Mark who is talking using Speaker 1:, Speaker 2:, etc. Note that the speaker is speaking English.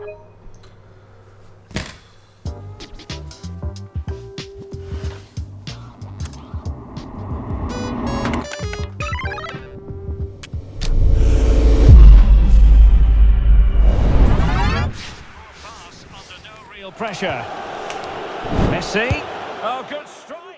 Speaker 1: Under no real pressure. Messi. Oh, good strike.